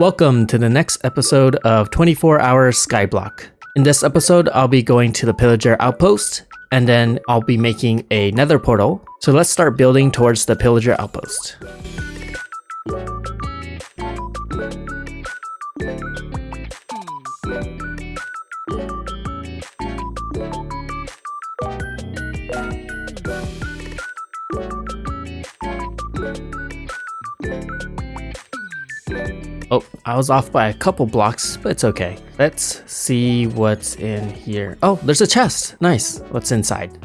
Welcome to the next episode of 24 Hour Skyblock. In this episode, I'll be going to the Pillager Outpost, and then I'll be making a nether portal. So let's start building towards the Pillager Outpost. Oh, I was off by a couple blocks, but it's okay. Let's see what's in here. Oh, there's a chest. Nice. What's inside?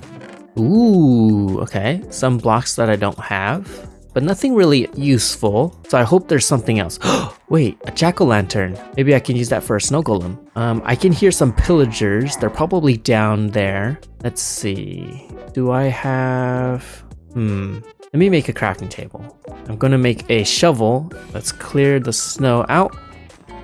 Ooh, okay. Some blocks that I don't have, but nothing really useful. So I hope there's something else. Wait, a jack-o'-lantern. Maybe I can use that for a snow golem. Um, I can hear some pillagers. They're probably down there. Let's see. Do I have... Hmm. Let me make a crafting table. I'm gonna make a shovel. Let's clear the snow out.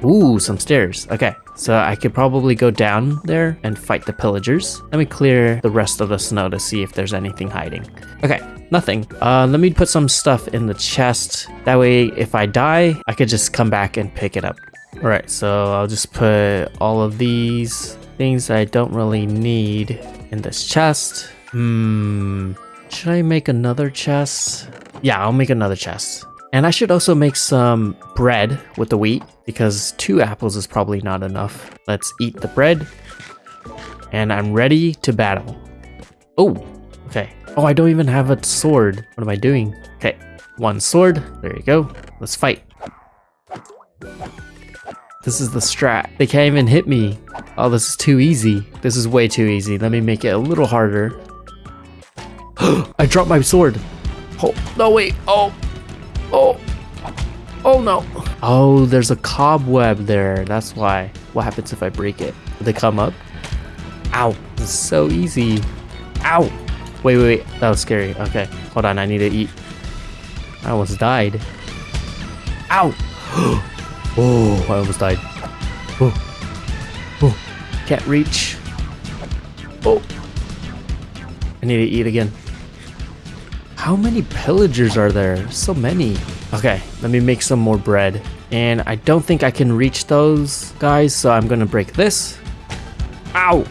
Ooh, some stairs. Okay, so I could probably go down there and fight the pillagers. Let me clear the rest of the snow to see if there's anything hiding. Okay, nothing. Uh, let me put some stuff in the chest. That way, if I die, I could just come back and pick it up. All right, so I'll just put all of these things I don't really need in this chest. Hmm, should I make another chest? Yeah, I'll make another chest. And I should also make some bread with the wheat because two apples is probably not enough. Let's eat the bread. And I'm ready to battle. Oh, okay. Oh, I don't even have a sword. What am I doing? Okay, one sword. There you go. Let's fight. This is the strat. They can't even hit me. Oh, this is too easy. This is way too easy. Let me make it a little harder. I dropped my sword. Oh, no, wait. Oh, oh, oh no. Oh, there's a cobweb there. That's why. What happens if I break it? Will they come up? Ow, this is so easy. Ow. Wait, wait, wait. That was scary. Okay, hold on. I need to eat. I almost died. Ow. oh, I almost died. Oh, oh, can't reach. Oh, I need to eat again. How many pillagers are there? So many. Okay, let me make some more bread. And I don't think I can reach those guys, so I'm gonna break this. Ow!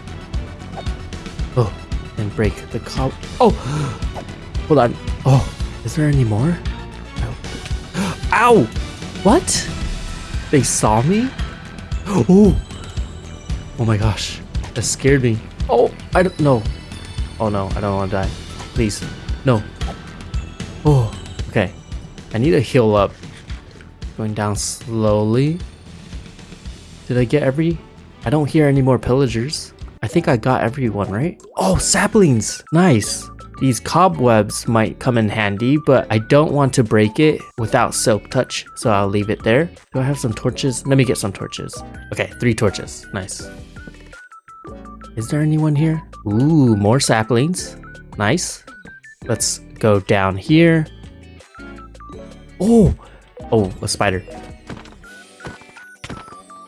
Oh, and break the cob. Oh! Hold on. Oh, is there any more? Ow! What? They saw me? Oh! Oh my gosh. That scared me. Oh, I don't know. Oh no, I don't want to die. Please. No. Okay. I need to heal up. Going down slowly. Did I get every... I don't hear any more pillagers. I think I got everyone, right? Oh, saplings! Nice! These cobwebs might come in handy, but I don't want to break it without silk touch, so I'll leave it there. Do I have some torches? Let me get some torches. Okay, three torches. Nice. Is there anyone here? Ooh, more saplings. Nice. Let's go down here. Oh, oh, a spider.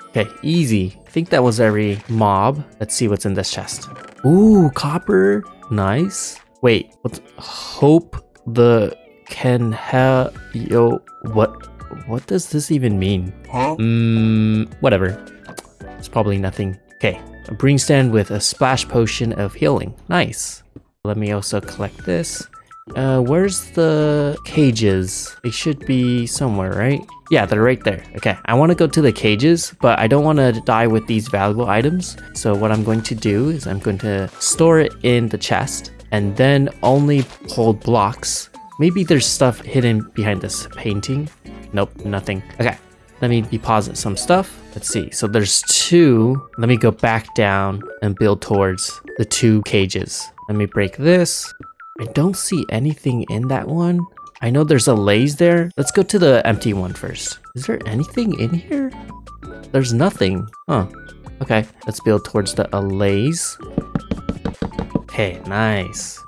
Okay, easy. I think that was every mob. Let's see what's in this chest. Ooh, copper. Nice. Wait, what? Hope the can have yo. What? What does this even mean? Huh? Mm, whatever. It's probably nothing. Okay, a brewing stand with a splash potion of healing. Nice. Let me also collect this. Uh, where's the cages? They should be somewhere, right? Yeah, they're right there. Okay, I want to go to the cages, but I don't want to die with these valuable items. So what I'm going to do is I'm going to store it in the chest and then only hold blocks. Maybe there's stuff hidden behind this painting. Nope, nothing. Okay, let me deposit some stuff. Let's see. So there's two. Let me go back down and build towards the two cages. Let me break this. I don't see anything in that one. I know there's allays there. Let's go to the empty one first. Is there anything in here? There's nothing. Huh. Okay, let's build towards the allays. Okay, nice.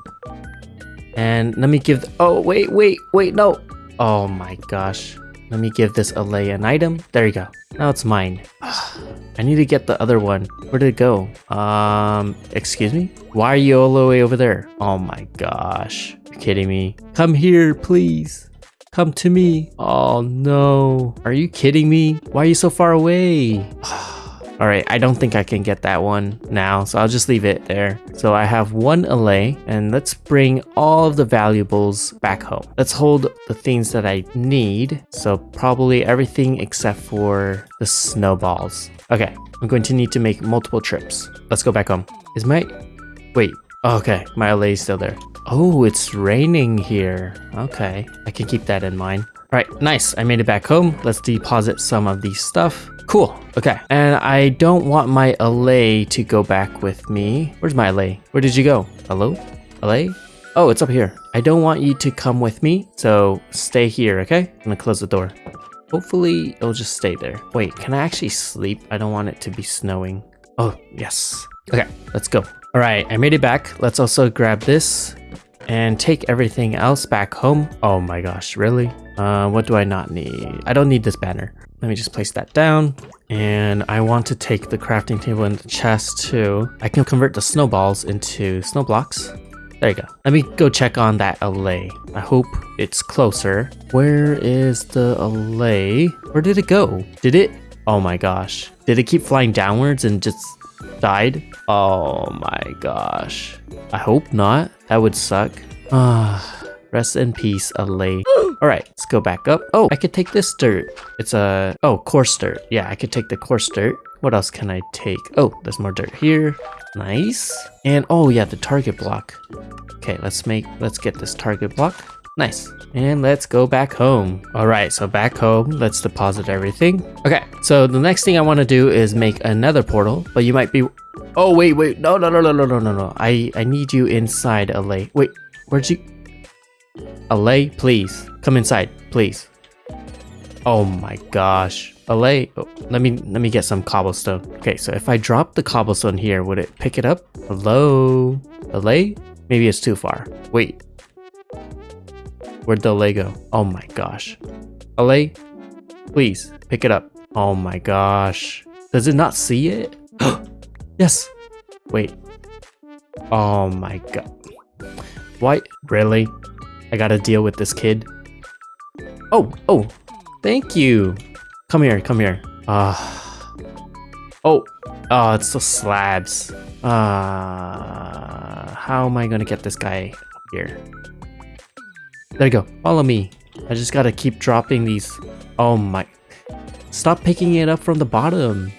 And let me give... Oh, wait, wait, wait, no. Oh my gosh. Let me give this allay an item. There you go. Now it's mine. I need to get the other one. Where did it go? Um, excuse me? Why are you all the way over there? Oh my gosh. You're kidding me. Come here, please. Come to me. Oh no. Are you kidding me? Why are you so far away? All right, I don't think I can get that one now, so I'll just leave it there. So I have one allay, and let's bring all of the valuables back home. Let's hold the things that I need, so probably everything except for the snowballs. Okay, I'm going to need to make multiple trips. Let's go back home. Is my... Wait, oh, okay, my allay is still there. Oh, it's raining here. Okay, I can keep that in mind. Right, nice. I made it back home. Let's deposit some of these stuff. Cool. Okay. And I don't want my allay to go back with me. Where's my allay? Where did you go? Hello? Allay? Oh, it's up here. I don't want you to come with me, so stay here, okay? I'm gonna close the door. Hopefully, it'll just stay there. Wait, can I actually sleep? I don't want it to be snowing. Oh, yes. Okay, let's go. All right, I made it back. Let's also grab this and take everything else back home. Oh my gosh, really? Uh, what do I not need? I don't need this banner. Let me just place that down. And I want to take the crafting table and the chest too. I can convert the snowballs into snow blocks. There you go. Let me go check on that allay. I hope it's closer. Where is the allay? Where did it go? Did it? Oh my gosh. Did it keep flying downwards and just died? Oh my gosh. I hope not. That would suck. Ah. Rest in peace, allay. Alright, let's go back up. Oh, I could take this dirt. It's a... Oh, coarse dirt. Yeah, I could take the coarse dirt. What else can I take? Oh, there's more dirt here. Nice. And oh yeah, the target block. Okay, let's make... Let's get this target block. Nice. And let's go back home. All right, so back home, let's deposit everything. Okay, so the next thing I want to do is make another portal, but you might be... Oh, wait, wait. No, no, no, no, no, no, no, no. I, I need you inside, allay. Wait, where'd you... Allay, please. Come inside, please. Oh my gosh. Allay, oh, let me let me get some cobblestone. Okay, so if I drop the cobblestone here, would it pick it up? Hello? Allay? Maybe it's too far. Wait. Where'd the allay go? Oh my gosh. Allay, please, pick it up. Oh my gosh. Does it not see it? yes. Wait. Oh my god. Why? Really? I gotta deal with this kid. Oh, oh, thank you. Come here, come here. Ah. Uh, oh, oh, it's the slabs. Ah, uh, how am I gonna get this guy up here? There you go. Follow me. I just gotta keep dropping these. Oh my. Stop picking it up from the bottom.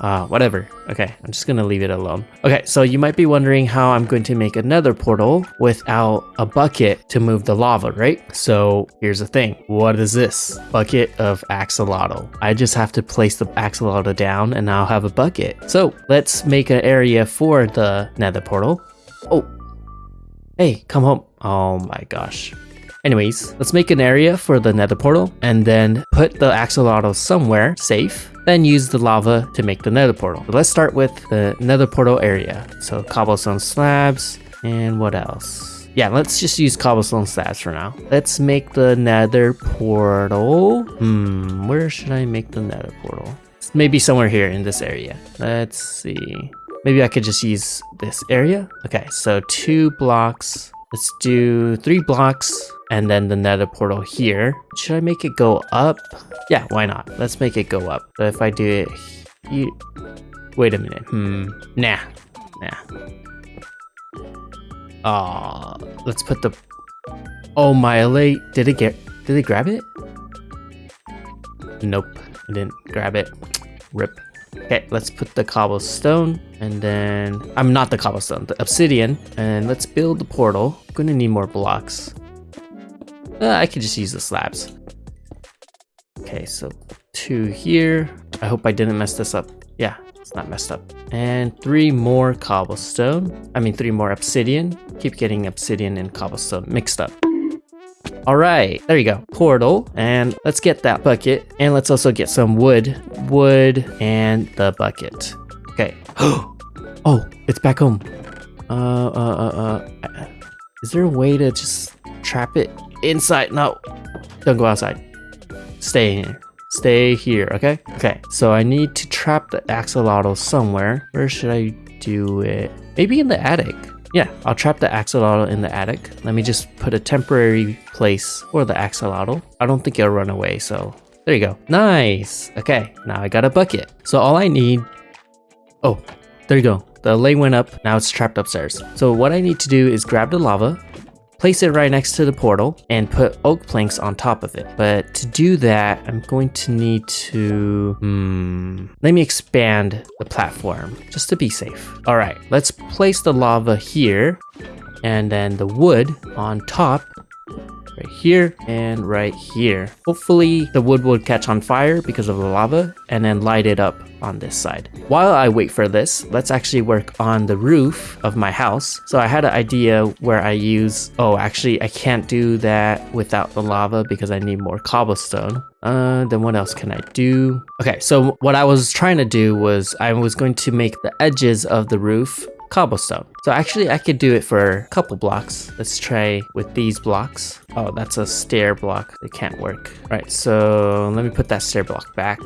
Uh, whatever. Okay, I'm just gonna leave it alone. Okay, so you might be wondering how I'm going to make another portal without a bucket to move the lava, right? So here's the thing. What is this? Bucket of axolotl. I just have to place the axolotl down and I'll have a bucket. So let's make an area for the nether portal. Oh, hey, come home. Oh my gosh. Anyways, let's make an area for the nether portal and then put the axolotl somewhere safe then use the lava to make the nether portal. let's start with the nether portal area. So cobblestone slabs and what else? Yeah, let's just use cobblestone slabs for now. Let's make the nether portal. Hmm, where should I make the nether portal? Maybe somewhere here in this area. Let's see. Maybe I could just use this area. Okay, so two blocks. Let's do three blocks and then the nether portal here. Should I make it go up? Yeah, why not? Let's make it go up. But if I do it here... Wait a minute. Hmm. Nah. Nah. Ah, uh, let's put the... Oh, my allay. Did it get... Did it grab it? Nope. I didn't grab it. Rip. Okay, let's put the cobblestone and then I'm not the cobblestone, the obsidian, and let's build the portal. I'm gonna need more blocks. Uh, I could just use the slabs. Okay, so two here. I hope I didn't mess this up. Yeah, it's not messed up. And three more cobblestone. I mean, three more obsidian. Keep getting obsidian and cobblestone mixed up. All right, there you go. Portal, and let's get that bucket. And let's also get some wood, wood, and the bucket. Okay. oh, it's back home. Uh, uh, uh, uh. Is there a way to just trap it inside. No, don't go outside. Stay here. Stay here, okay? Okay, so I need to trap the axolotl somewhere. Where should I do it? Maybe in the attic. Yeah, I'll trap the axolotl in the attic. Let me just put a temporary place for the axolotl. I don't think it'll run away, so there you go. Nice. Okay, now I got a bucket. So all I need... Oh, there you go. The lay went up, now it's trapped upstairs. So what I need to do is grab the lava, place it right next to the portal, and put oak planks on top of it. But to do that, I'm going to need to... Hmm... Let me expand the platform, just to be safe. Alright, let's place the lava here, and then the wood on top right here and right here. Hopefully the wood will catch on fire because of the lava and then light it up on this side. While I wait for this, let's actually work on the roof of my house. So I had an idea where I use, oh, actually I can't do that without the lava because I need more cobblestone. Uh, then what else can I do? Okay, so what I was trying to do was I was going to make the edges of the roof cobblestone. So actually I could do it for a couple blocks. Let's try with these blocks. Oh, that's a stair block. It can't work. All right, so let me put that stair block back.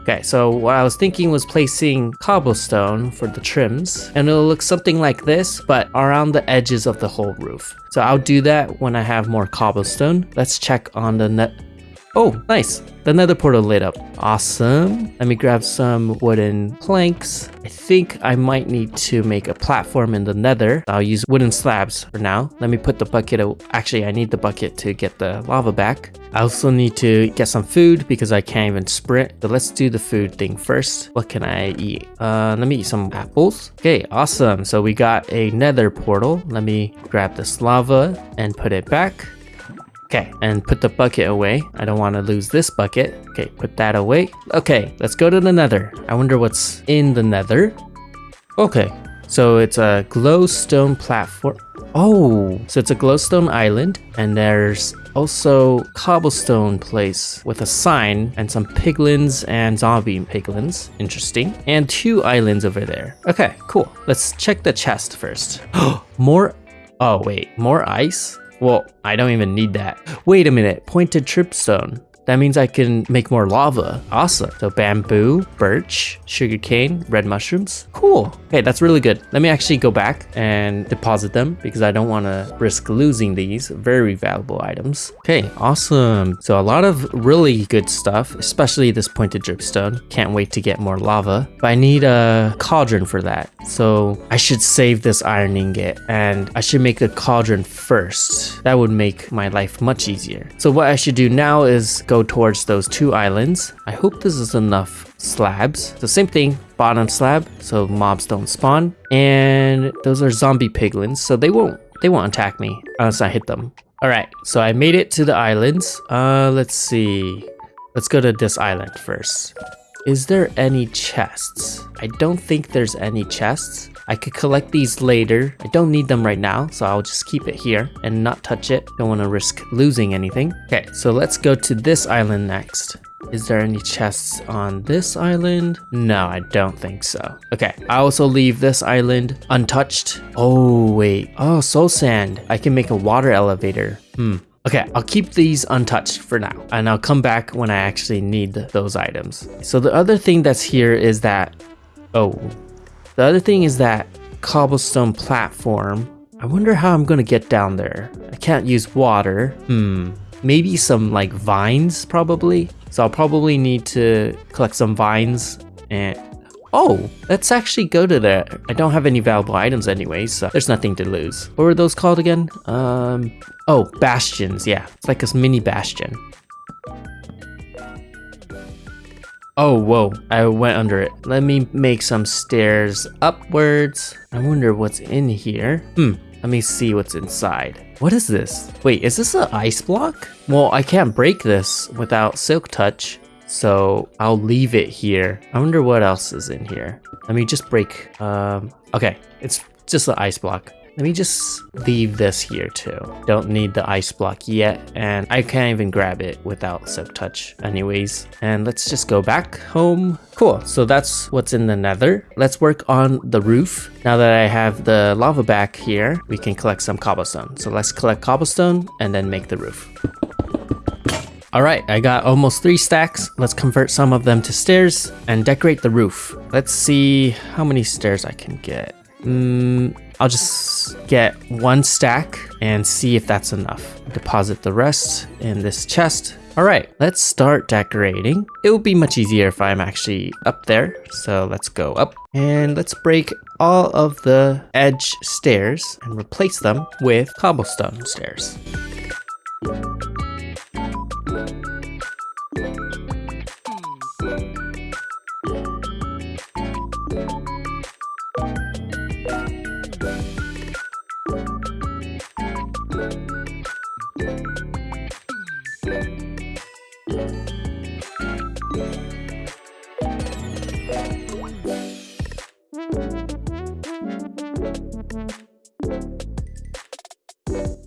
Okay, so what I was thinking was placing cobblestone for the trims, and it'll look something like this, but around the edges of the whole roof. So I'll do that when I have more cobblestone. Let's check on the net Oh, nice. The nether portal lit up. Awesome. Let me grab some wooden planks. I think I might need to make a platform in the nether. I'll use wooden slabs for now. Let me put the bucket. Actually, I need the bucket to get the lava back. I also need to get some food because I can't even sprint. But let's do the food thing first. What can I eat? Uh, let me eat some apples. Okay, awesome. So we got a nether portal. Let me grab this lava and put it back. Okay, and put the bucket away. I don't want to lose this bucket. Okay, put that away. Okay, let's go to the nether. I wonder what's in the nether. Okay, so it's a glowstone platform. Oh, so it's a glowstone island, and there's also cobblestone place with a sign and some piglins and zombie piglins. Interesting. And two islands over there. Okay, cool. Let's check the chest first. more. Oh, wait, more ice? Well, I don't even need that. Wait a minute, pointed dripstone. That means I can make more lava. Awesome. So bamboo, birch, sugarcane, red mushrooms. Cool. Okay, that's really good. Let me actually go back and deposit them because I don't want to risk losing these very valuable items. Okay, awesome. So a lot of really good stuff, especially this pointed dripstone. Can't wait to get more lava. But I need a cauldron for that. So I should save this iron ingot and I should make a cauldron first. That would make my life much easier. So what I should do now is go go towards those two islands. I hope this is enough slabs. The same thing, bottom slab, so mobs don't spawn. And those are zombie piglins, so they won't they won't attack me unless I hit them. Alright, so I made it to the islands. Uh, let's see. Let's go to this island first. Is there any chests? I don't think there's any chests. I could collect these later. I don't need them right now, so I'll just keep it here and not touch it. Don't want to risk losing anything. Okay, so let's go to this island next. Is there any chests on this island? No, I don't think so. Okay, I also leave this island untouched. Oh, wait. Oh, soul sand. I can make a water elevator. Hmm. Okay, I'll keep these untouched for now, and I'll come back when I actually need those items. So the other thing that's here is that... Oh, the other thing is that cobblestone platform. I wonder how I'm gonna get down there. I can't use water. Hmm. Maybe some like vines probably. So I'll probably need to collect some vines and Oh, let's actually go to there. I don't have any valuable items anyway, so there's nothing to lose. What were those called again? Um, oh, bastions. Yeah, it's like a mini bastion. Oh, whoa, I went under it. Let me make some stairs upwards. I wonder what's in here. Hmm, let me see what's inside. What is this? Wait, is this an ice block? Well, I can't break this without silk touch, so I'll leave it here. I wonder what else is in here. Let me just break, um, okay, it's just an ice block. Let me just leave this here too. Don't need the ice block yet, and I can't even grab it without Silk Touch anyways. And let's just go back home. Cool, so that's what's in the nether. Let's work on the roof. Now that I have the lava back here, we can collect some cobblestone. So let's collect cobblestone and then make the roof. Alright, I got almost three stacks. Let's convert some of them to stairs and decorate the roof. Let's see how many stairs I can get. Mm, I'll just get one stack and see if that's enough. Deposit the rest in this chest. All right, let's start decorating. It will be much easier if I'm actually up there. So let's go up and let's break all of the edge stairs and replace them with cobblestone stairs.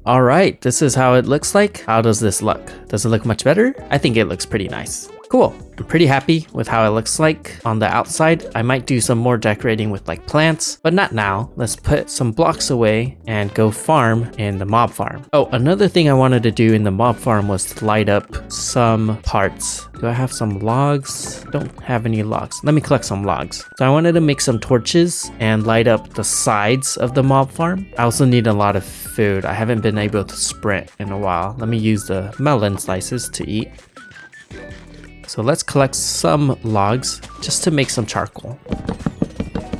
All right, this is how it looks like. How does this look? Does it look much better? I think it looks pretty nice. Cool. I'm pretty happy with how it looks like on the outside. I might do some more decorating with like plants, but not now. Let's put some blocks away and go farm in the mob farm. Oh, another thing I wanted to do in the mob farm was to light up some parts. Do I have some logs? Don't have any logs. Let me collect some logs. So I wanted to make some torches and light up the sides of the mob farm. I also need a lot of food. I haven't been able to sprint in a while. Let me use the melon slices to eat. So let's collect some logs just to make some charcoal.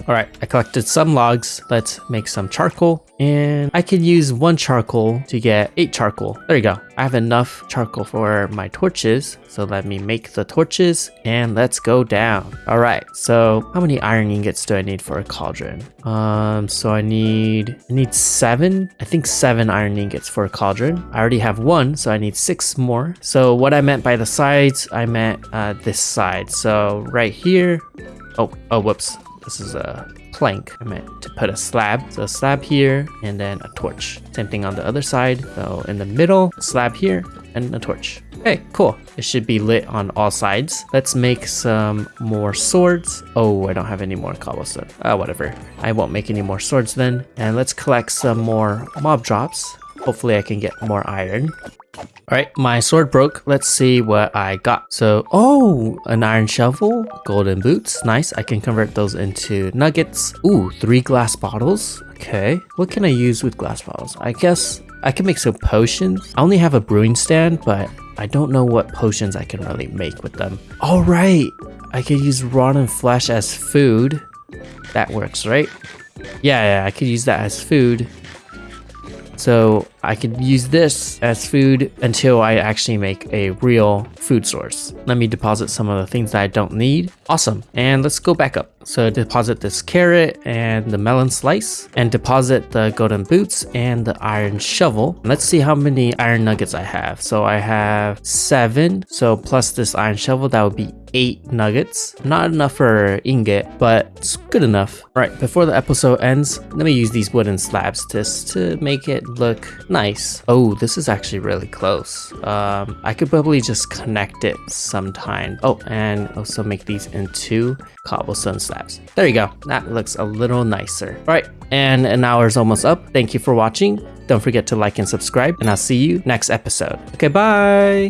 All right, I collected some logs. Let's make some charcoal. And I can use one charcoal to get eight charcoal. There you go. I have enough charcoal for my torches. So let me make the torches and let's go down. All right, so how many iron ingots do I need for a cauldron? Um, so I need, I need seven. I think seven iron ingots for a cauldron. I already have one, so I need six more. So what I meant by the sides, I meant uh, this side. So right here, oh, oh, whoops. This is a plank. I meant to put a slab. So a slab here and then a torch. Same thing on the other side. So in the middle, slab here and a torch. Okay, cool. It should be lit on all sides. Let's make some more swords. Oh, I don't have any more cobblestone. Uh, whatever. I won't make any more swords then. And let's collect some more mob drops. Hopefully I can get more iron. Alright, my sword broke. Let's see what I got. So, oh, an iron shovel, golden boots. Nice. I can convert those into nuggets. Ooh, three glass bottles. Okay. What can I use with glass bottles? I guess I can make some potions. I only have a brewing stand, but I don't know what potions I can really make with them. Alright, I could use rotten flesh as food. That works, right? Yeah, yeah, I could use that as food. So I could use this as food until I actually make a real food source. Let me deposit some of the things that I don't need. Awesome. And let's go back up. So deposit this carrot and the melon slice and deposit the golden boots and the iron shovel. Let's see how many iron nuggets I have. So I have seven. So plus this iron shovel, that would be eight nuggets. Not enough for ingot, but it's good enough. All right, before the episode ends, let me use these wooden slabs just to make it look nice. Oh, this is actually really close. Um, I could probably just connect it sometime. Oh, and also make these into cobblestone slabs. There you go. That looks a little nicer. All right, and an hour is almost up. Thank you for watching. Don't forget to like and subscribe, and I'll see you next episode. Okay, bye.